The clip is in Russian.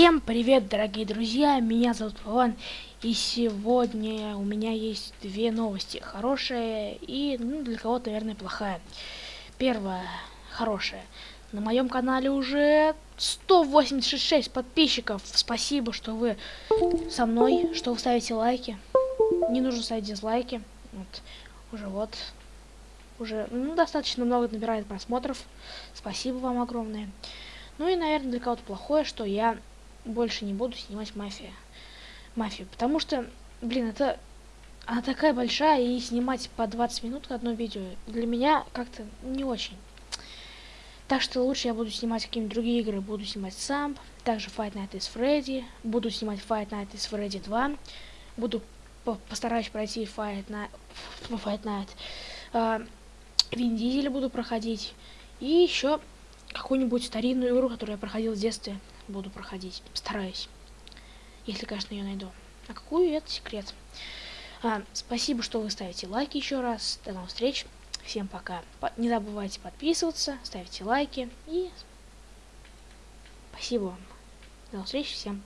Привет, дорогие друзья, меня зовут Вован, и сегодня у меня есть две новости, хорошая и, ну, для кого-то, наверное, плохая. Первая, хорошая. На моем канале уже 186 подписчиков. Спасибо, что вы со мной, что вы ставите лайки. Не нужно ставить дизлайки. Вот, уже вот, уже ну, достаточно много набирает просмотров. Спасибо вам огромное. Ну и, наверное, для кого-то плохое, что я больше не буду снимать мафия. Мафию. Потому что, блин, это она такая большая, и снимать по 20 минут одно видео для меня как-то не очень. Так что лучше я буду снимать какие-нибудь другие игры. Буду снимать сам, также Fight Night is Freddy, буду снимать Fight Night is Freddy 2, буду по постараюсь пройти Fight Night, Fight Night. Uh, Вин Дизель буду проходить. И еще какую-нибудь старинную игру, которую я проходил в детстве буду проходить. Стараюсь. Если, конечно, ее найду. А какую, это секрет. А, спасибо, что вы ставите лайки еще раз. До новых встреч. Всем пока. Не забывайте подписываться, ставьте лайки. И спасибо вам. До новых встреч всем.